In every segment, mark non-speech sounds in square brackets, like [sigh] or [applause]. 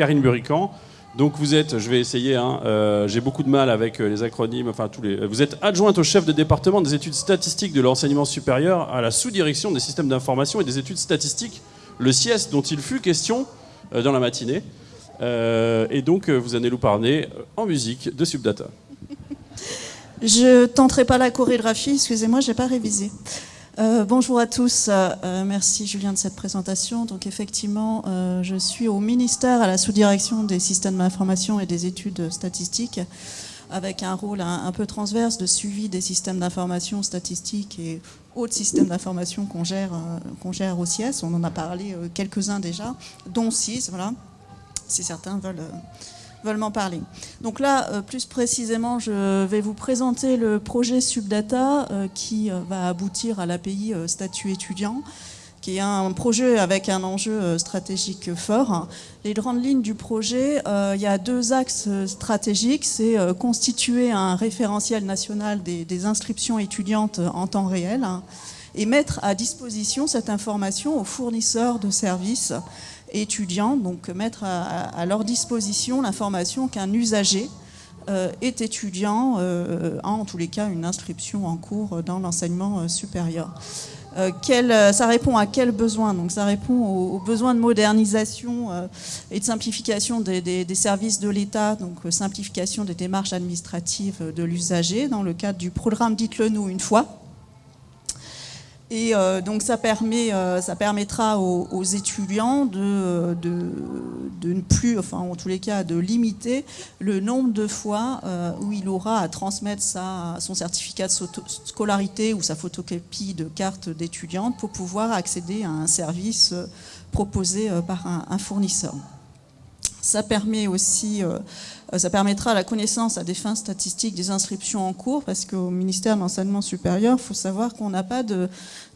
Karine Burican. Donc vous êtes, je vais essayer, hein, euh, j'ai beaucoup de mal avec euh, les acronymes, enfin tous les. Vous êtes adjointe au chef de département des études statistiques de l'enseignement supérieur à la sous-direction des systèmes d'information et des études statistiques, le CIES, dont il fut question euh, dans la matinée. et donc vous allez nous parler en musique de Subdata. Je tenterai pas la chorégraphie, excusez-moi, j'ai pas révisé. Euh, bonjour à tous, euh, merci Julien de cette présentation. Donc effectivement, euh, je suis au ministère à la sous-direction des systèmes d'information et des études statistiques avec un rôle un, peu transverse de suivi des systèmes d'information statistiques et autres systèmes d'information qu'on gère, qu'on gère au CIES. On en a parlé quelques-uns déjà, dont six, voilà, si certains veulent veulent m'en parler. Donc là, euh, plus précisément, je vais vous présenter le projet Subdata euh, qui euh, va aboutir à l'API statut étudiant qui est un projet avec un enjeu stratégique fort. Les grandes lignes du projet, il y a deux axes stratégiques. C'est constituer un référentiel national des, inscriptions étudiantes en temps réel hein, et mettre à disposition cette information aux fournisseurs de services étudiants, donc mettre à, leur disposition l'information qu'un usager euh, est étudiant, euh, a en tous les cas une inscription en cours dans l'enseignement euh, supérieur. ça répond à quel besoin? Donc ça répond aux, besoins de modernisation et de simplification des, des services de l'État, donc simplification des démarches administratives de l'usager dans le cadre du programme Dites-le nous une fois, et euh, donc ça, permet, euh, ça permettra aux, étudiants de, ne plus, enfin en tous les cas, de limiter le nombre de fois euh, où il aura à transmettre sa, son certificat de scolarité ou sa photocopie de carte d'étudiante pour pouvoir accéder à un service proposé par un fournisseur. Ça permet aussi, euh, ça permettra la connaissance à des fins statistiques des inscriptions en cours, parce qu'au ministère de l'enseignement supérieur, il faut savoir qu'on n'a pas de,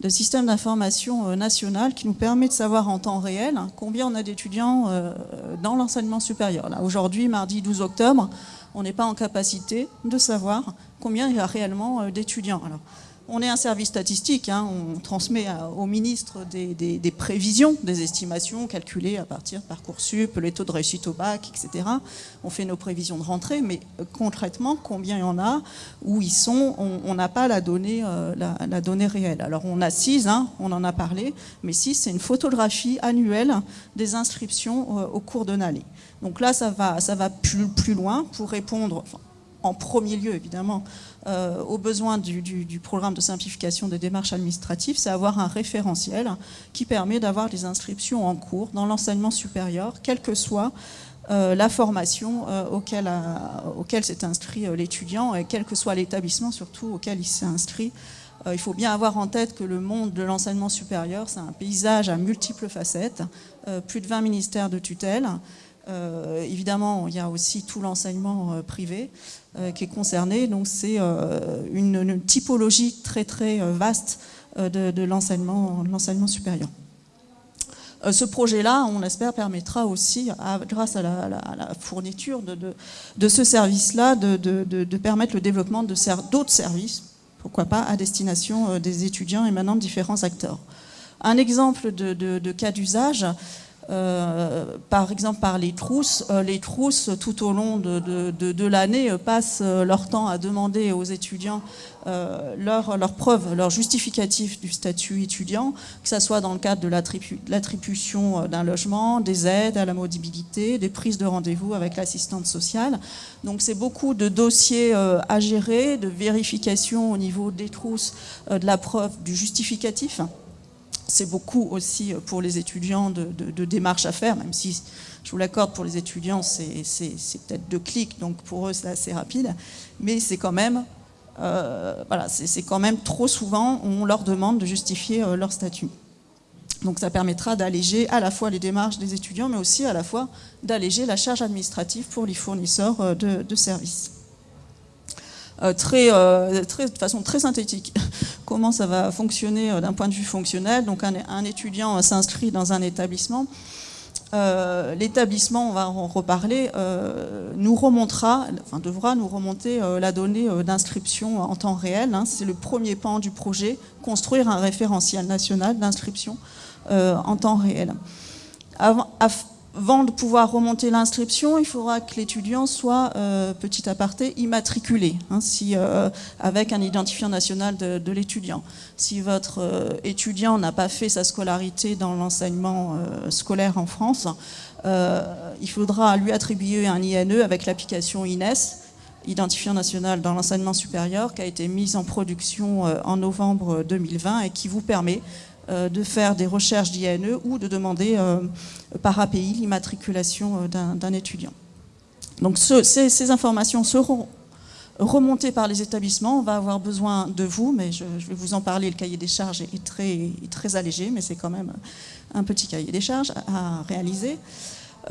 système d'information euh, national qui nous permet de savoir en temps réel combien on a d'étudiants euh, dans l'enseignement supérieur. Aujourd'hui, mardi 12 octobre, on n'est pas en capacité de savoir combien il y a réellement d'étudiants. On est un service statistique, hein. on transmet au ministre des, prévisions, des estimations calculées à partir de Parcoursup, les taux de réussite au bac, etc. On fait nos prévisions de rentrée, mais euh, concrètement, combien il y en a, où ils sont, on n'a pas la donnée, euh, la, donnée réelle. Alors on a 6, hein, on en a parlé, mais 6 c'est une photographie annuelle des inscriptions euh, au cours de l'année. Donc là, ça va, plus loin pour répondre, en premier lieu évidemment, euh, aux besoins du, programme de simplification des démarches administratives, c'est avoir un référentiel qui permet d'avoir des inscriptions en cours dans l'enseignement supérieur, quelle que soit euh, la formation euh, auquel, auquel s'est inscrit l'étudiant et quel que soit l'établissement surtout auquel il s'est inscrit. il faut bien avoir en tête que le monde de l'enseignement supérieur, c'est un paysage à multiples facettes, plus de 20 ministères de tutelle, euh, évidemment, il y a aussi tout l'enseignement euh, privé euh, qui est concerné. Donc c'est une, typologie très très vaste de, l'enseignement supérieur. Ce projet-là, on l'espère, permettra aussi, grâce à la, fourniture de, ce service-là, de, permettre le développement d'autres services, pourquoi pas, à destination des étudiants émanant de différents acteurs. Un exemple de, cas d'usage, par exemple par les trousses. Euh, les trousses, tout au long de, l'année, euh, passent leur temps à demander aux étudiants leur, leur preuve, leur justificatif du statut étudiant, que ce soit dans le cadre de l'attribution d'un logement, des aides à la mobilité, des prises de rendez-vous avec l'assistante sociale. Donc c'est beaucoup de dossiers à gérer, de vérification au niveau des trousses, de la preuve du justificatif c'est beaucoup aussi pour les étudiants de, démarches à faire, même si je vous l'accorde, pour les étudiants, c'est peut-être deux clics, donc pour eux, c'est assez rapide. Mais c'est quand même, euh, voilà, c'est quand même trop souvent, on leur demande de justifier euh, leur statut. Donc ça permettra d'alléger à la fois les démarches des étudiants, mais aussi à la fois d'alléger la charge administrative pour les fournisseurs euh, de services. Euh, euh, très, de façon très synthétique comment ça va fonctionner euh, d'un point de vue fonctionnel. Donc un, étudiant s'inscrit dans un établissement. L'établissement, on va en reparler, nous remontera, enfin devra nous remonter la donnée d'inscription en temps réel. Hein. C'est le premier pan du projet, construire un référentiel national d'inscription en temps réel. Avant de pouvoir remonter l'inscription, il faudra que l'étudiant soit, petit aparté, immatriculé, hein, si, avec un identifiant national de, l'étudiant. Si votre étudiant n'a pas fait sa scolarité dans l'enseignement scolaire en France, il faudra lui attribuer un INE avec l'application INES, identifiant national dans l'enseignement supérieur, qui a été mise en production en novembre 2020 et qui vous permet euh, de faire des recherches d'INE ou de demander euh, par API l'immatriculation euh, d'un étudiant. Donc ces, informations seront remontées par les établissements. On va avoir besoin de vous, mais je, vais vous en parler. Le cahier des charges est très, allégé, mais c'est quand même un petit cahier des charges à réaliser.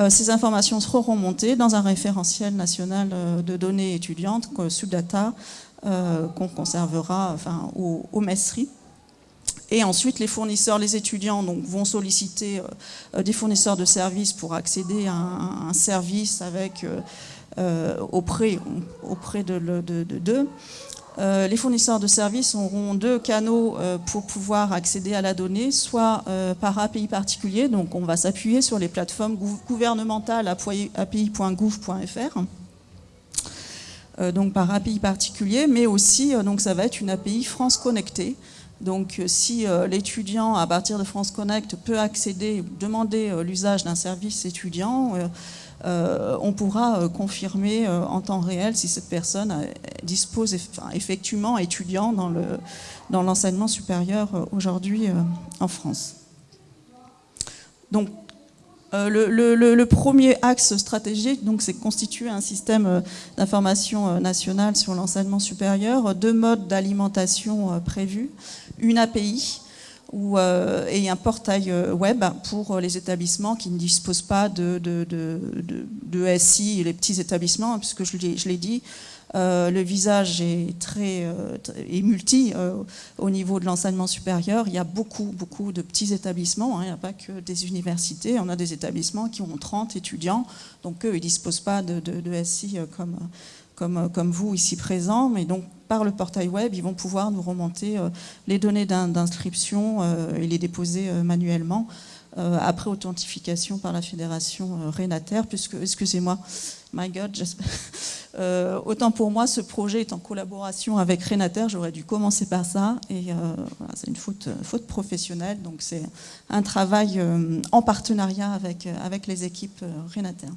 ces informations seront remontées dans un référentiel national de données étudiantes, Subdata, qu'on conservera enfin, au, au. Et ensuite, les fournisseurs, les étudiants donc, vont solliciter euh, des fournisseurs de services pour accéder à un, service avec, euh, euh, auprès, auprès de d'eux. les fournisseurs de services auront deux canaux pour pouvoir accéder à la donnée, soit par API particulier, donc on va s'appuyer sur les plateformes gouvernementales api.gouv.fr, donc par API particulier, mais aussi donc ça va être une API France Connectée, donc euh, si euh, l'étudiant, à partir de France Connect, peut accéder, demander euh, l'usage d'un service étudiant, on pourra confirmer en temps réel si cette personne dispose effectivement étudiant dans l'enseignement supérieur aujourd'hui en France. Donc le, premier axe stratégique, c'est constituer un système d'information national sur l'enseignement supérieur, deux modes d'alimentation prévus une API euh, et un portail euh, web pour les établissements qui ne disposent pas de, de, SI, les petits établissements, puisque je l'ai dit, euh, le visage est très multi au niveau de l'enseignement supérieur. Il y a beaucoup, beaucoup de petits établissements. Hein. il n'y a pas que des universités. On a des établissements qui ont 30 étudiants. Donc eux, ils ne disposent pas de, SI comme, comme, comme vous ici présents. Mais donc par le portail web, ils vont pouvoir nous remonter euh, les données d'inscription euh, et les déposer euh, manuellement après authentification par la fédération Renater, puisque, excusez-moi, my God, [laughs] autant pour moi, ce projet est en collaboration avec Renater, j'aurais dû commencer par ça, et c'est une faute, professionnelle, donc c'est un travail en partenariat avec, les équipes Renater.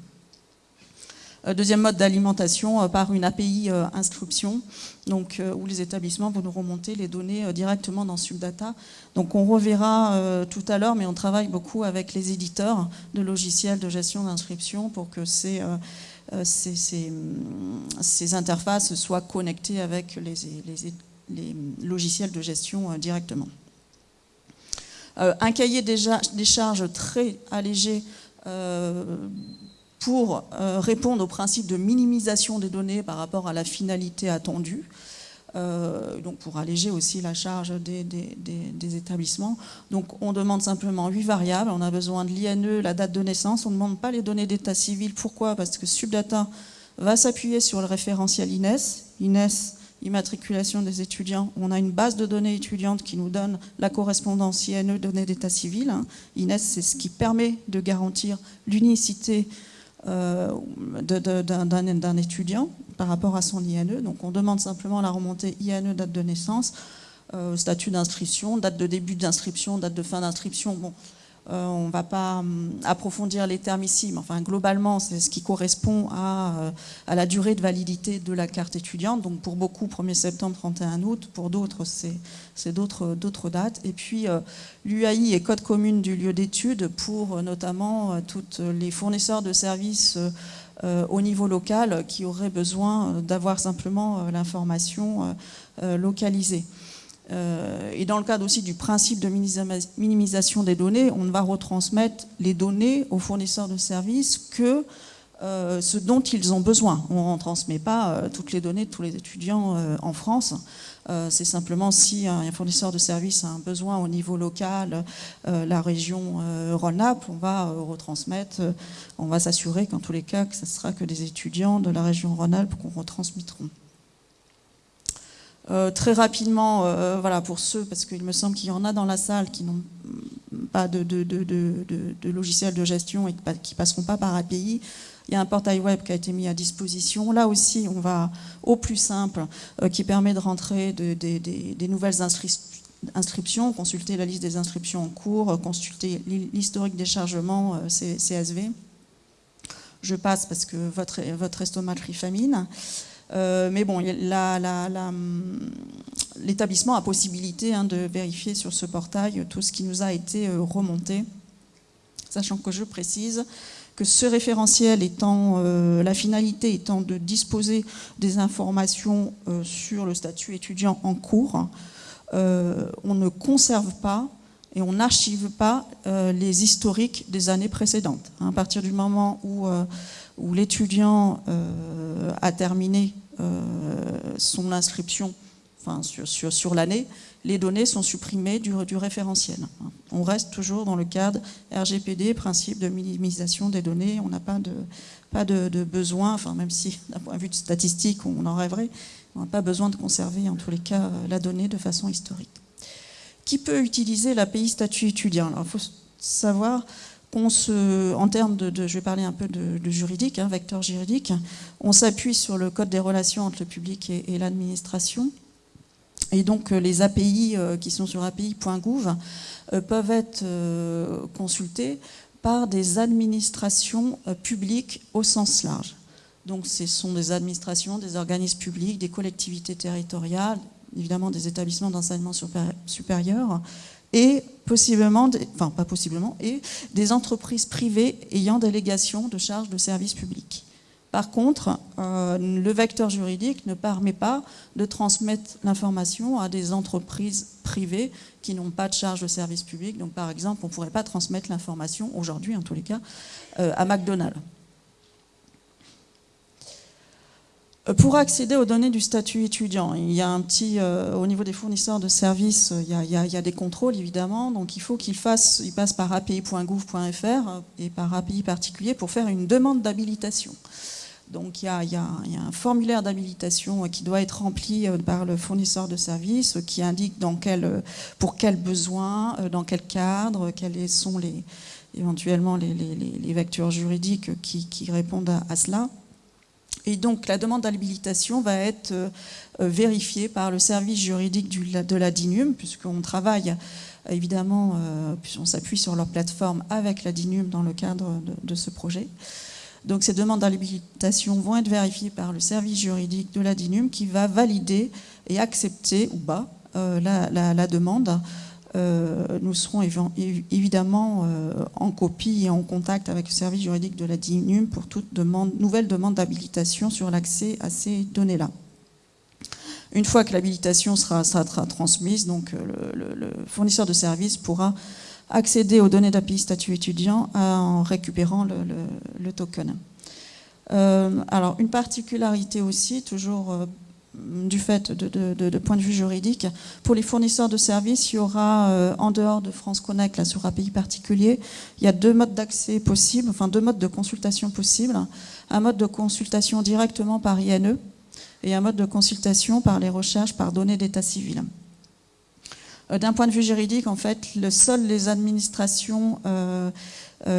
Euh, deuxième mode d'alimentation euh, par une API euh, inscription, donc, où les établissements vont nous remonter les données directement dans Subdata. Donc on reverra tout à l'heure, mais on travaille beaucoup avec les éditeurs de logiciels de gestion d'inscription pour que ces, ces, interfaces soient connectées avec les, logiciels de gestion directement. un cahier des charges très allégé pour euh, répondre au principe de minimisation des données par rapport à la finalité attendue, euh, donc pour alléger aussi la charge des, établissements. Donc on demande simplement huit variables, on a besoin de l'INE, la date de naissance, on ne demande pas les données d'état civil. Pourquoi? Parce que Subdata va s'appuyer sur le référentiel INES. INES, immatriculation des étudiants, on a une base de données étudiantes qui nous donne la correspondance INE données d'état civil. INES, c'est ce qui permet de garantir l'unicité euh, d'un étudiant par rapport à son INE. Donc on demande simplement la remontée INE, date de naissance, euh, statut d'inscription, date de début d'inscription, date de fin d'inscription. On ne va pas hum, approfondir les termes ici, mais enfin, globalement, c'est ce qui correspond à, à, la durée de validité de la carte étudiante. Donc pour beaucoup, 1er septembre, 31 août. Pour d'autres, c'est d'autres dates. Et puis, l'UAI est code commune du lieu d'étude pour notamment tous les fournisseurs de services au niveau local qui auraient besoin d'avoir simplement l'information localisée. Euh, et dans le cadre aussi du principe de minimisation des données, on ne va retransmettre les données aux fournisseurs de services que euh, ce dont ils ont besoin. On ne transmet pas euh, toutes les données de tous les étudiants en France. C'est simplement si un fournisseur de services a un besoin au niveau local, la région Rhône-Alpes, on va retransmettre, on va s'assurer qu'en tous les cas, que ce sera que des étudiants de la région Rhône-Alpes qu'on retransmettront. Très rapidement, voilà, pour ceux, parce qu'il me semble qu'il y en a dans la salle qui n'ont pas de, de, de, de, logiciel de gestion et qui passeront pas par API. Il y a un portail web qui a été mis à disposition. Là aussi, on va au plus simple, qui permet de rentrer des nouvelles inscriptions, consulter la liste des inscriptions en cours, consulter l'historique des chargements CSV. Je passe parce que votre, votre estomac famine. Euh, mais bon, l'établissement a possibilité hein, de vérifier sur ce portail tout ce qui nous a été euh, remonté, sachant que je précise que ce référentiel étant, euh, la finalité étant de disposer des informations sur le statut étudiant en cours, on ne conserve pas et on n'archive pas les historiques des années précédentes. À partir du moment où où l'étudiant euh, a terminé euh, son inscription enfin, sur, sur, l'année, les données sont supprimées du, référentiel. On reste toujours dans le cadre RGPD, principe de minimisation des données. On n'a pas, de, pas de, besoin, enfin, même si d'un point de vue statistique, on en rêverait, on n'a pas besoin de conserver en tous les cas la donnée de façon historique. Qui peut utiliser l'API statut étudiant Alors, il faut savoir en termes de, je vais parler un peu de, juridique, hein, vecteur juridique, on s'appuie sur le code des relations entre le public et, l'administration. Et donc euh, les API euh, qui sont sur api.gouv euh, peuvent être consultés par des administrations publiques au sens large. Donc ce sont des administrations, des organismes publics, des collectivités territoriales, évidemment des établissements d'enseignement supérieur, et possiblement, possiblement, et des entreprises privées ayant délégation de charges de service public. Par contre, euh, le vecteur juridique ne permet pas de transmettre l'information à des entreprises privées qui n'ont pas de charge de service public. Donc par exemple, on ne pourrait pas transmettre l'information, aujourd'hui en tous les cas, euh, à McDonald's. Euh, pour accéder aux données du statut étudiant, il y a un petit, euh, au niveau des fournisseurs de services, il y a, des contrôles évidemment, donc il faut qu'ils fassent, ils passent par api.gouv.fr et par API particulier pour faire une demande d'habilitation. Donc il y, a, un formulaire d'habilitation qui doit être rempli euh, par le fournisseur de services qui indique dans quel, pour quels besoins, dans quel cadre, quels sont les, éventuellement les, les, vecteurs juridiques qui, répondent à cela. Et donc la demande d'habilitation va être euh, euh, vérifiée par le service juridique de la DINUM, puisqu'on travaille évidemment, euh, on s'appuie sur leur plateforme avec la DINUM dans le cadre de, ce projet. Donc ces demandes d'habilitation vont être vérifiées par le service juridique de la DINUM qui va valider et accepter ou pas la, demande nous serons évidemment euh, en copie et en contact avec le service juridique de la DINUM pour toute nouvelle demande d'habilitation sur l'accès à ces données-là. Une fois que l'habilitation sera, transmise, donc euh, le, fournisseur de services pourra accéder aux données d'API statut étudiant en récupérant le, token. alors, une particularité aussi, toujours du fait de, point de vue juridique. Pour les fournisseurs de services, il y aura, euh, en dehors de France Connect, là, sur API particulier, il y a deux modes d'accès possibles, enfin deux modes de consultation possibles. Un mode de consultation directement par INE et un mode de consultation par les recherches par données d'état civil. Euh, d'un point de vue juridique, en fait, le, seules les administrations euh,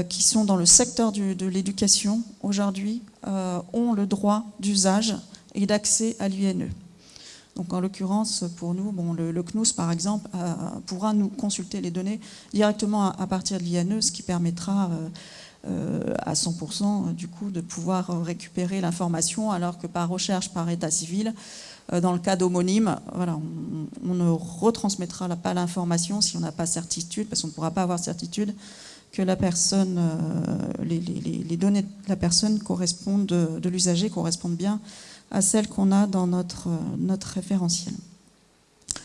qui sont dans le secteur de l'éducation aujourd'hui ont le droit d'usage et d'accès à l'UNE. Donc en l'occurrence, pour nous, bon, le, CNUS, par exemple, pourra nous consulter les données directement à, partir de l'INE, ce qui permettra euh, euh, à 100% du coup de pouvoir récupérer l'information, alors que par recherche par état civil, euh, dans le cas d'homonyme, voilà, on, ne retransmettra pas l'information si on n'a pas certitude, parce qu'on ne pourra pas avoir certitude que la personne, les, données de la personne correspondent, de, de l'usager correspondent bien à celles qu'on a dans notre, notre référentiel.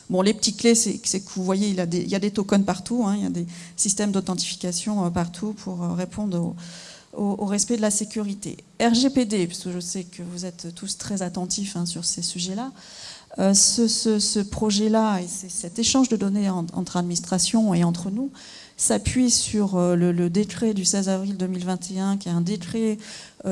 Bon, les petites clés, c'est que vous voyez, il y a des, tokens partout, hein, il y a des systèmes d'authentification euh, partout pour euh, répondre au, respect de la sécurité. RGPD, puisque je sais que vous êtes tous très attentifs hein, sur ces sujets-là, euh, ce, projet-là et cet échange de données entre administrations et entre nous, s'appuie sur le, décret du 16 avril 2021, qui est un décret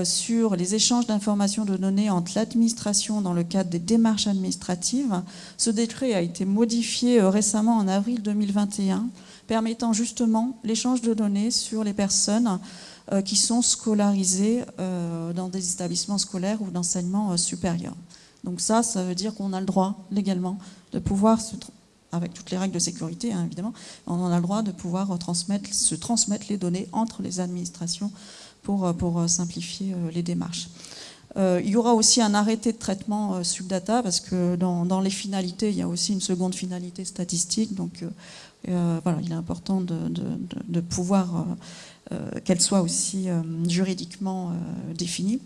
sur les échanges d'informations de données entre l'administration dans le cadre des démarches administratives. Ce décret a été modifié récemment en avril 2021, permettant justement l'échange de données sur les personnes qui sont scolarisées dans des établissements scolaires ou d'enseignement supérieur. Donc ça, ça veut dire qu'on a le droit légalement de pouvoir, avec toutes les règles de sécurité hein, évidemment, on a le droit de pouvoir se transmettre les données entre les administrations pour, euh, euh, simplifier euh, les démarches. il y aura aussi un arrêté de traitement subdata parce que dans, les finalités, il y a aussi une seconde finalité statistique. Donc voilà, il est important de, pouvoir qu'elle soit aussi juridiquement définie.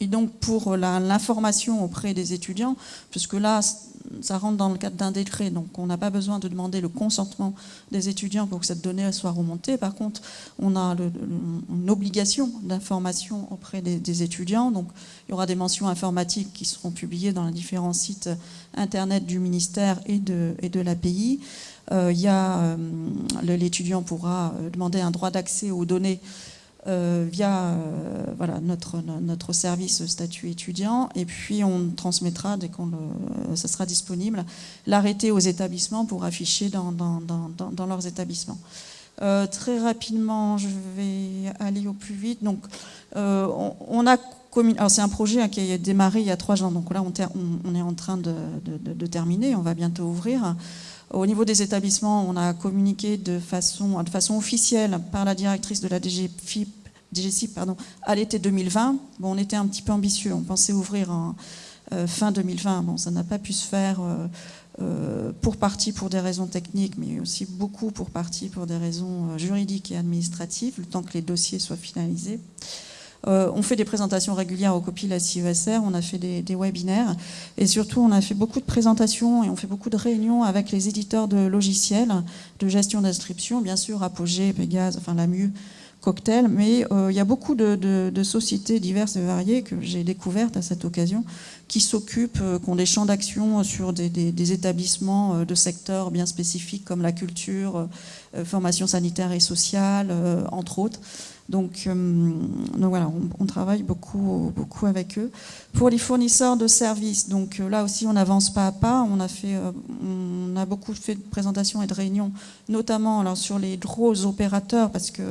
Et donc pour l'information auprès des étudiants, puisque là, ça rentre dans le cadre d'un décret, donc on n'a pas besoin de demander le consentement des étudiants pour que cette donnée soit remontée. Par contre, on a une obligation d'information auprès des, étudiants. Donc il y aura des mentions informatiques qui seront publiées dans les différents sites internet du ministère et de, et de l'API. Euh, euh, l'étudiant pourra demander un droit d'accès aux données euh, via euh, voilà, notre, notre service statut étudiant et puis on transmettra dès qu'on ça sera disponible l'arrêté aux établissements pour afficher dans, dans, dans, dans leurs établissements. Euh, très rapidement, je vais aller au plus vite. Donc, on, a c'est un projet hein, qui a démarré il y a trois ans, donc là on, on, est en train de, de, de, terminer, on va bientôt ouvrir. Au niveau des établissements, on a communiqué de façon, de façon officielle par la directrice de la DGFIP, DGCIP pardon, à l'été 2020. Bon, on était un petit peu ambitieux, on pensait ouvrir en euh, fin 2020. Bon, ça n'a pas pu se faire euh, euh, pour partie pour des raisons techniques, mais aussi beaucoup pour partie pour des raisons juridiques et administratives, le temps que les dossiers soient finalisés. On fait des présentations régulières aux copies la CESR, on a fait des, webinaires et surtout on a fait beaucoup de présentations et on fait beaucoup de réunions avec les éditeurs de logiciels de gestion d'inscription, bien sûr Apogée, Pégase, enfin la MU, Cocktail, mais euh, il y a beaucoup de, sociétés diverses et variées que j'ai découvertes à cette occasion qui s'occupent, euh, qui ont des champs d'action sur des, établissements de secteurs bien spécifiques comme la culture, formation sanitaire et sociale, entre autres. Donc, euh, donc voilà, on, travaille beaucoup, beaucoup avec eux. Pour les fournisseurs de services, donc euh, là aussi on avance pas à pas. On a fait, euh, on a beaucoup fait de présentations et de réunions, notamment alors sur les gros opérateurs, parce que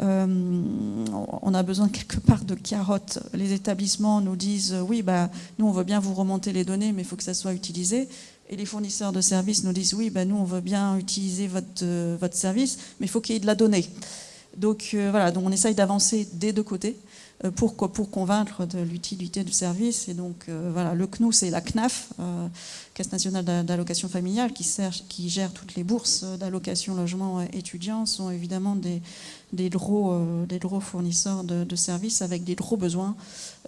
on a besoin quelque part de carottes. Les établissements nous disent oui, bah, nous on veut bien vous remonter les données, mais il faut que ça soit utilisé. Et les fournisseurs de services nous disent oui, bah, nous on veut bien utiliser votre, votre service, mais il faut qu'il y ait de la donnée. Donc euh, voilà, donc on essaye d'avancer des deux côtés euh, pour, pour convaincre de l'utilité du service. Et donc euh, voilà, le CNU, c'est la CNAF, Caisse nationale d'allocation familiale, qui, gère toutes les bourses d'allocation logement étudiants, sont évidemment des, euh, gros fournisseurs de, services avec des gros besoins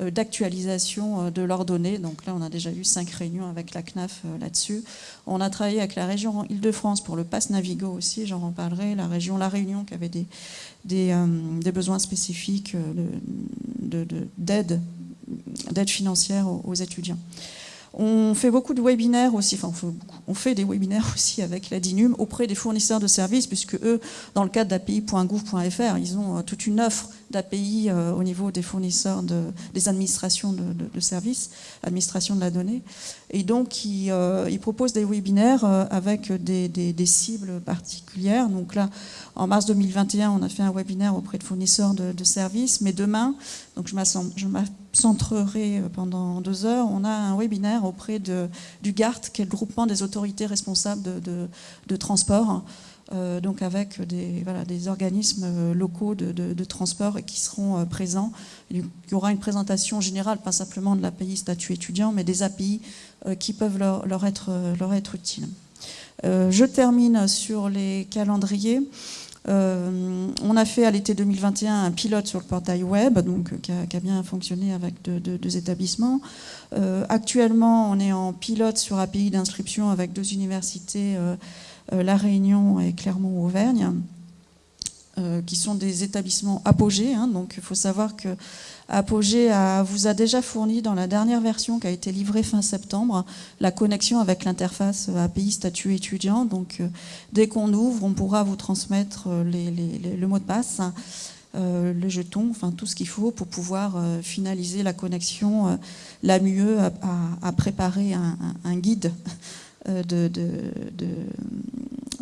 euh, d'actualisation euh, de leurs données. Donc là, on a déjà eu cinq réunions avec la CNAF là-dessus. On a travaillé avec la région Île-de-France pour le pass Navigo aussi, j'en reparlerai. La région La Réunion qui avait des, des, besoins spécifiques d'aide de, financière aux étudiants. On fait beaucoup de webinaires aussi, enfin on fait, des webinaires [laughs] aussi avec la DINUM auprès des fournisseurs de services, puisque eux, dans le cadre d'API.gouv.fr, ils ont euh, toute une offre d'API euh, au niveau des fournisseurs, des administrations de, services, administration de la donnée. Et donc, ils, euh, proposent des webinaires avec des, cibles particulières. Donc là, en mars 2021, on a fait un webinaire auprès de fournisseurs de, services, mais demain, donc je m'accentrerai pendant deux heures, on a un webinaire auprès de, du GART, qui est le groupement des autorités responsables de, transport, euh, donc avec des, voilà, des organismes euh, locaux de, transport qui seront euh, présents. Il y aura une présentation générale, pas simplement de l'API statut étudiant, mais des API qui peuvent leur, être, leur être utiles. je termine sur les calendriers. Euh, on a fait à l'été 2021 un pilote sur le portail web, donc, qui, a, bien fonctionné avec deux, établissements. Euh, actuellement, on est en pilote sur API d'inscription avec deux universités, euh, La Réunion et Clermont-Auvergne. qui sont des établissements apogés. Hein. donc il faut savoir que Apogée vous a déjà fourni dans la dernière version qui a été livrée fin septembre la connexion avec l'interface API statut étudiant. Donc dès qu'on ouvre, on pourra vous transmettre le mot de passe. Euh, le jeton, enfin tout ce qu'il faut pour pouvoir euh, finaliser la connexion euh, la mieux à, préparer un, guide de, de,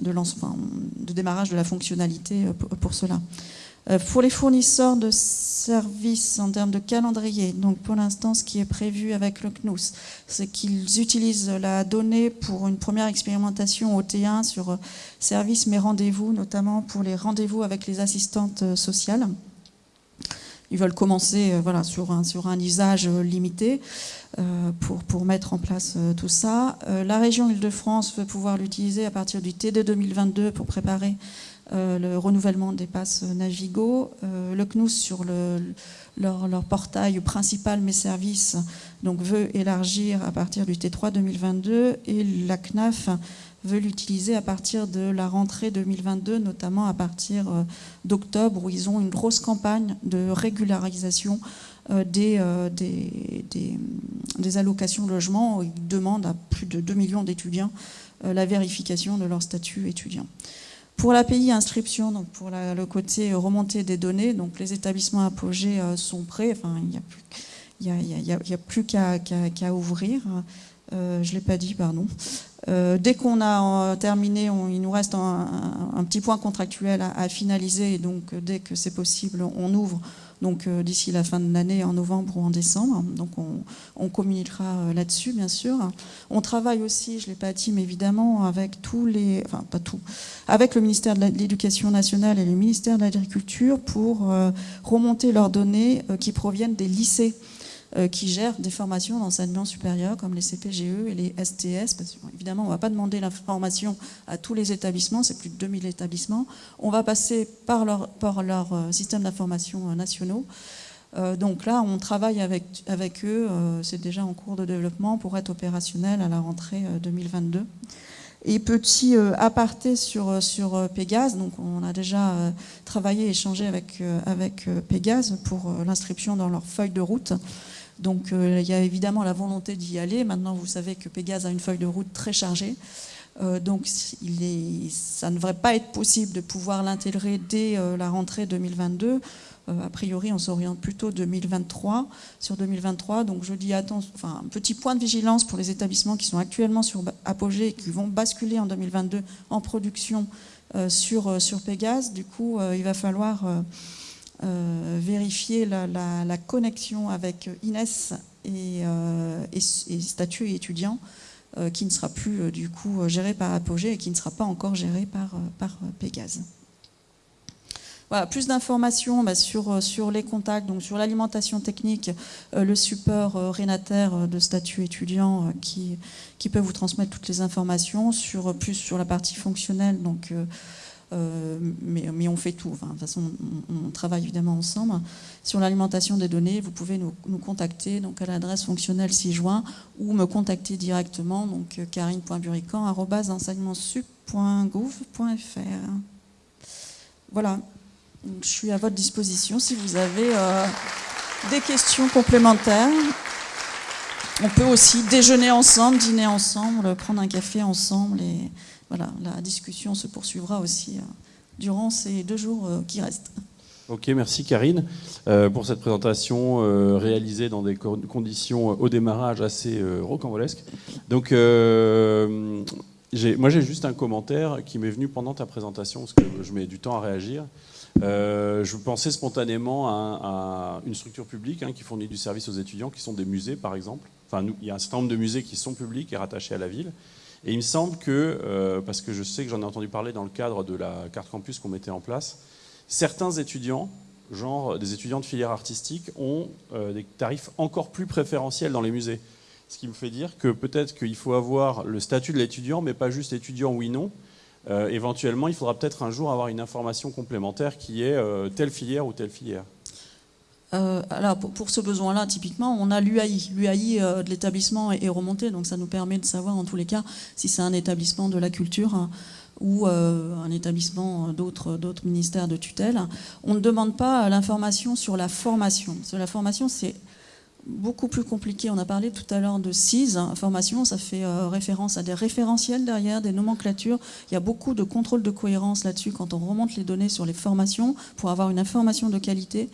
de démarrage de la fonctionnalité pour cela. Euh, pour les fournisseurs de services en termes de calendrier, donc pour l'instant, ce qui est prévu avec le CNUS, c'est qu'ils utilisent la donnée pour une première expérimentation au T1 sur euh, services mais rendez-vous, notamment pour les rendez-vous avec les assistantes euh, sociales. Ils veulent commencer voilà, sur, un, usage limité pour, pour mettre en place tout ça. la région Île-de-France veut pouvoir l'utiliser à partir du TD 2022 pour préparer euh, le renouvellement des passes Navigo, euh, le CNUS sur leur, portail principal Mes Services donc veut élargir à partir du T3 2022 et la CNAF veut l'utiliser à partir de la rentrée 2022, notamment à partir euh, d'octobre où ils ont une grosse campagne de régularisation des, des, des, allocations logement. Ils demandent à plus de 2 millions d'étudiants la vérification de leur statut étudiant. Pour l'API inscription, donc pour le côté remontée des données, donc les établissements apogés euh, sont prêts. Enfin, il n'y a, plus qu'à ouvrir. Euh, je ne l'ai pas dit, pardon. Euh, dès qu'on a terminé, il nous reste un, petit point contractuel à, à finaliser. Et donc, dès que c'est possible, on ouvre donc euh, d'ici la fin de l'année, en novembre ou en décembre. Donc on, communiquera euh, là-dessus, bien sûr. On travaille aussi, je ne l'ai pas dit, mais évidemment, avec tous les, enfin pas tout, avec le ministère de l'Éducation nationale et le ministère de l'Agriculture pour euh, remonter leurs données qui proviennent des lycées. Euh, qui gèrent des formations d'enseignement supérieur comme les CPGE et les STS. Parce évidemment, on ne va pas demander la formation à tous les établissements, c'est plus de 2000 établissements. On va passer par leur, par euh, système d'information euh, nationaux. donc là, on travaille avec, eux, c'est déjà en cours de développement pour être opérationnel à la rentrée 2022. Et petit aparté sur, sur Pégase, donc on a déjà travaillé, échangé avec, avec Pégase pour l'inscription dans leur feuille de route. Donc euh, il y a évidemment la volonté d'y aller. Maintenant, vous savez que Pégase a une feuille de route très chargée. Euh, donc ça ne devrait pas être possible de pouvoir l'intégrer dès euh, la rentrée 2022. a priori, on s'oriente plutôt 2023 sur 2023. Donc je dis attention, enfin un petit point de vigilance pour les établissements qui sont actuellement sur Apogée et qui vont basculer en 2022 en production sur, sur Pégase. Du coup, il va falloir euh, vérifier la, connexion avec Inès et, euh, statut étudiant euh, qui ne sera plus du coup géré par Apogée et qui ne sera pas encore géré par, par Pégase. Voilà, plus d'informations bah, sur, les contacts, donc sur l'alimentation technique, le support rénataire de statut étudiant qui, peut vous transmettre toutes les informations, sur, plus sur la partie fonctionnelle, donc mais, mais, on fait tout. Enfin, de toute façon, on, travaille évidemment ensemble. Sur l'alimentation des données, vous pouvez nous, contacter donc à l'adresse fonctionnelle 6 juin ou me contacter directement, donc euh. Voilà, je suis à votre disposition si vous avez euh, des questions complémentaires. On peut aussi déjeuner ensemble, dîner ensemble, prendre un café ensemble et voilà, la discussion se poursuivra aussi euh, durant ces deux jours euh, qui restent. Ok, merci Karine euh, pour cette présentation réalisée dans des conditions au démarrage assez rocambolesques. Donc, moi j'ai juste un commentaire qui m'est venu pendant ta présentation parce que je mets du temps à réagir. je pensais spontanément à, une structure publique hein, qui fournit du service aux étudiants, qui sont des musées par exemple. Enfin, il y a un certain nombre de musées qui sont publics et rattachés à la ville. Et il me semble que, euh, parce que je sais que j'en ai entendu parler dans le cadre de la carte campus qu'on mettait en place, certains étudiants, genre des étudiants de filière artistique, ont euh, des tarifs encore plus préférentiels dans les musées. Ce qui me fait dire que peut-être qu'il faut avoir le statut de l'étudiant, mais pas juste étudiant oui non. Euh, éventuellement, il faudra peut-être un jour avoir une information complémentaire qui est telle filière ou telle filière. Euh, alors pour, ce besoin-là, typiquement, on a l'UAI. L'UAI euh, de l'établissement est, remonté, donc ça nous permet de savoir en tous les cas si c'est un établissement de la culture hein, ou un établissement d'autres ministères de tutelle, on ne demande pas l'information sur la formation. Sur la formation, c'est beaucoup plus compliqué. On a parlé tout à l'heure de CIS, formation, ça fait euh, référence à des référentiels derrière, des nomenclatures. Il y a beaucoup de contrôle de cohérence là-dessus quand on remonte les données sur les formations pour avoir une information de qualité.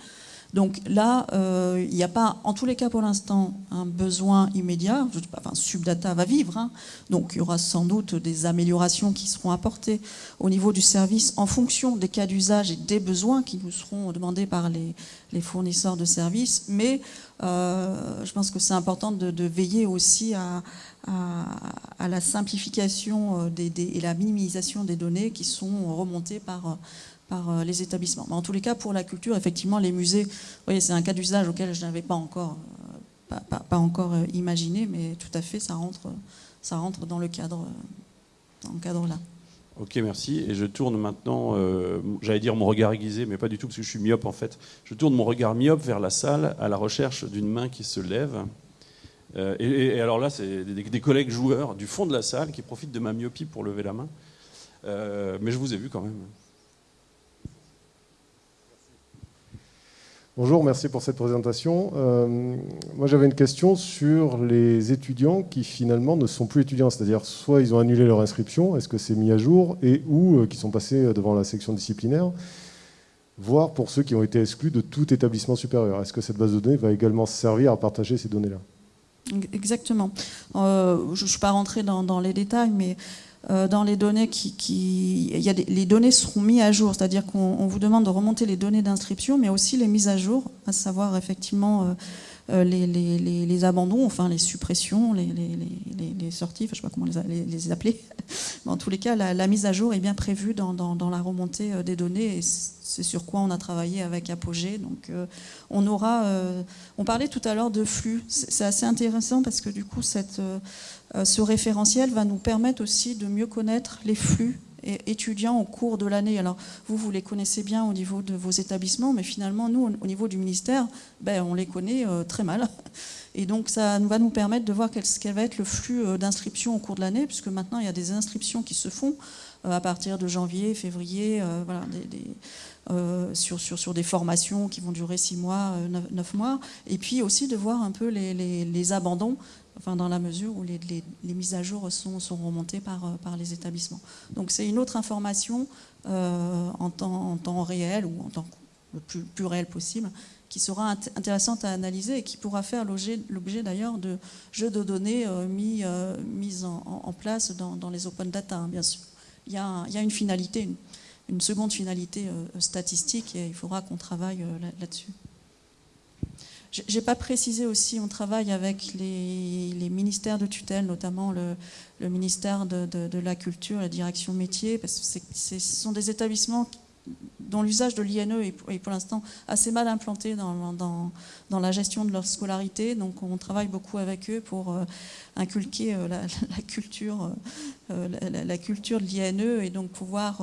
Donc là, euh, il n'y a pas, en tous les cas pour l'instant, un besoin immédiat. Enfin, Subdata va vivre, hein. donc il y aura sans doute des améliorations qui seront apportées au niveau du service en fonction des cas d'usage et des besoins qui nous seront demandés par les, fournisseurs de services. Mais euh, je pense que c'est important de, veiller aussi à, la simplification euh, et la minimisation des données qui sont remontées par par euh, les établissements. Mais en tous les cas, pour la culture, effectivement, les musées, voyez, c'est un cas d'usage auquel je n'avais pas encore, euh, pas, encore euh, imaginé, mais tout à fait, ça rentre, ça rentre dans le cadre, dans le cadre là. Ok, merci. Et je tourne maintenant, j'allais dire mon regard aiguisé, mais pas du tout, parce que je suis myope en fait. Je tourne mon regard myope vers la salle à la recherche d'une main qui se lève. et, alors là, c'est des, des, collègues joueurs du fond de la salle qui profitent de ma myopie pour lever la main. mais je vous ai vu quand même. Bonjour, merci pour cette présentation. Euh, moi j'avais une question sur les étudiants qui finalement ne sont plus étudiants, c'est-à-dire soit ils ont annulé leur inscription, est-ce que c'est mis à jour, et ou euh, qui sont passés devant la section disciplinaire, voire pour ceux qui ont été exclus de tout établissement supérieur. Est-ce que cette base de données va également servir à partager ces données-là? Exactement. Euh, je ne suis pas rentré dans, dans, les détails, mais euh, dans les données qui, a les données seront mises à jour, c'est-à-dire qu'on vous demande de remonter les données d'inscription, mais aussi les mises à jour, à savoir effectivement euh, euh, les, abandons, enfin les suppressions, les, sorties, je ne sais pas comment les, appeler. [laughs] Mais en tous les cas, la, mise à jour est bien prévue dans, la remontée des données et c'est sur quoi on a travaillé avec Apogée. Donc on aura, on parlait tout à l'heure de flux, c'est assez intéressant parce que du coup cette euh, ce référentiel va nous permettre aussi de mieux connaître les flux étudiants au cours de l'année. Alors vous, vous les connaissez bien au niveau de vos établissements, mais finalement, nous, au niveau du ministère, ben, on les connaît euh, très mal. [laughs] Et donc ça va nous permettre de voir quel, va être le flux euh, d'inscription au cours de l'année, puisque maintenant, il y a des inscriptions qui se font à partir de janvier, février, sur, des formations qui vont durer six mois, neuf mois, et puis aussi de voir un peu les abandons enfin dans la mesure où les, mises à jour sont, sont remontées par, euh, les établissements. Donc c'est une autre information euh, en, temps, réel ou en temps le plus, réel possible qui sera intéressante à analyser et qui pourra faire l'objet d'ailleurs de jeux de données euh, mis, mis en, place dans, les open data, hein, bien sûr. Il y, a, une finalité, une seconde finalité statistique et il faudra qu'on travaille là-dessus. J'ai pas précisé aussi, on travaille avec les, ministères de tutelle, notamment le, ministère de, la Culture, la direction métier, parce que ce sont des établissements dont l'usage de l'INE est, pour l'instant assez mal implanté dans, la gestion de leur scolarité. Donc on travaille beaucoup avec eux pour euh, inculquer euh, la, [laughs] culture, euh, la, culture de l'INE et donc pouvoir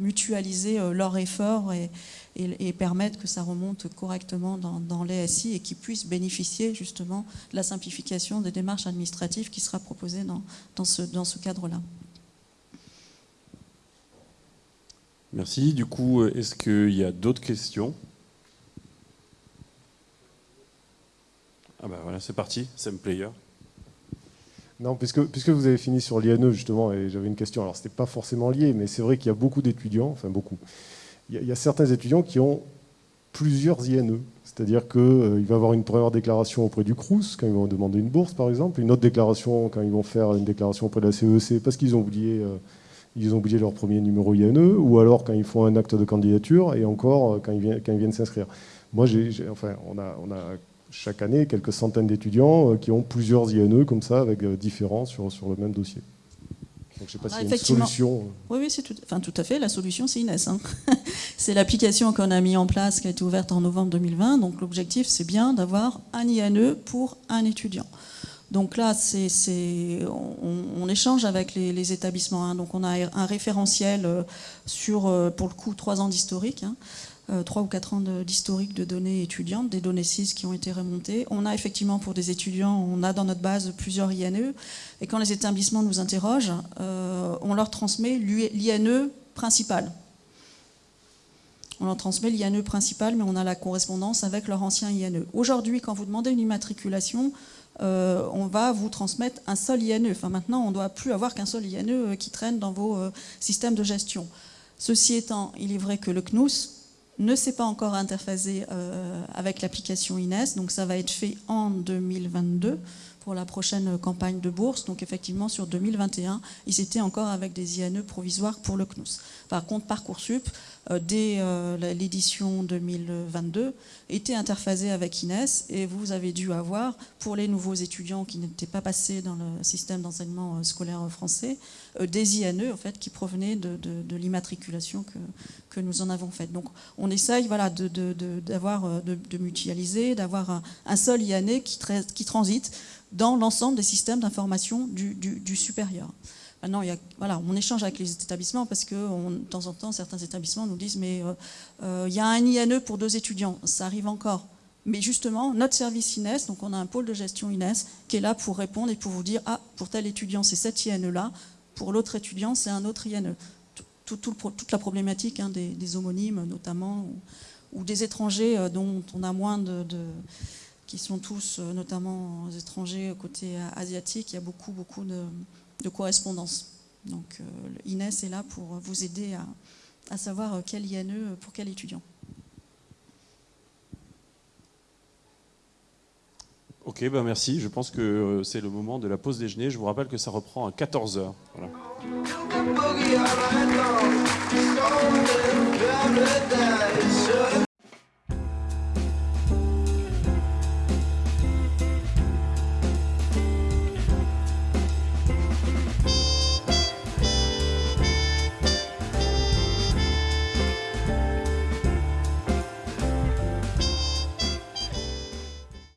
mutualiser leurs efforts et, et, permettre que ça remonte correctement dans, dans l'ESI et qu'ils puissent bénéficier justement de la simplification des démarches administratives qui sera proposée dans ce cadre-là. Merci. Du coup, est-ce qu'il y a d'autres questions? Ah ben voilà, c'est parti, Sam Player. Non, puisque, puisque vous avez fini sur l'INE justement, et j'avais une question, alors ce n'était pas forcément lié, mais c'est vrai qu'il y a beaucoup d'étudiants, enfin beaucoup, il y, a certains étudiants qui ont plusieurs INE. C'est-à-dire qu'il euh, va avoir une première déclaration auprès du CRUS quand ils vont demander une bourse, par exemple, une autre déclaration quand ils vont faire une déclaration auprès de la CEC e parce qu'ils ont oublié, euh, ils ont oublié leur premier numéro INE, ou alors quand ils font un acte de candidature, et encore euh, quand ils viennent, quand ils viennent s'inscrire. Moi, j'ai, enfin, on a, on a chaque année quelques centaines d'étudiants qui ont plusieurs INE comme ça, avec différents sur, sur le même dossier. Donc je ne sais pas ah, si une solution. Oui, oui, c'est tout, enfin, tout à fait. La solution, c'est Inès. Hein. [laughs] c'est l'application qu'on a mis en place, qui a été ouverte en novembre 2020. Donc l'objectif, c'est bien d'avoir un INE pour un étudiant. Donc là, on, échange avec les, établissements. Hein. Donc on a un référentiel euh, sur, euh, pour le coup, trois ans d'historique. Hein. 3 ou 4 ans d'historique de, données étudiantes, des données CIS qui ont été remontées. On a effectivement pour des étudiants, on a dans notre base plusieurs INE, et quand les établissements nous interrogent, on leur transmet l'INE principal. On leur transmet l'INE principal, mais on a la correspondance avec leur ancien INE. Aujourd'hui, quand vous demandez une immatriculation, euh, on va vous transmettre un seul INE. Enfin, maintenant, on ne doit plus avoir qu'un seul INE euh, qui traîne dans vos euh, systèmes de gestion. Ceci étant, il est vrai que le CNUS ne s'est pas encore interphasé avec l'application INES, donc ça va être fait en 2022 pour la prochaine campagne de bourse. Donc effectivement, sur 2021, ils étaient encore avec des INE provisoires pour le CNUS. Par contre, Parcoursup, euh, dès euh, l'édition 2022, était interphasé avec INES et vous avez dû avoir, pour les nouveaux étudiants qui n'étaient pas passés dans le système d'enseignement euh, scolaire français, des INE en fait, qui provenaient de, l'immatriculation que, que, nous en avons faite. Donc on essaye voilà, de, de mutualiser, d'avoir un, seul INE qui, qui transite dans l'ensemble des systèmes d'information du, supérieur. Maintenant, voilà, on échange avec les établissements parce que de temps en temps, certains établissements nous disent mais euh, euh, il y a un INE pour deux étudiants, ça arrive encore. Mais justement, notre service INES, donc on a un pôle de gestion INES qui est là pour répondre et pour vous dire ah pour tel étudiant c'est cet INE-là, pour l'autre étudiant c'est un autre INE. toute la problématique hein, des, homonymes notamment ou, des étrangers euh, dont on a moins de qui sont tous euh, notamment étrangers côté asiatique, il y a beaucoup, beaucoup de, de correspondances. Donc euh, l'INES est là pour vous aider à, savoir quel INE pour quel étudiant. Ok, ben merci. Je pense que euh, c'est le moment de la pause déjeuner. Je vous rappelle que ça reprend à 14h. Voilà.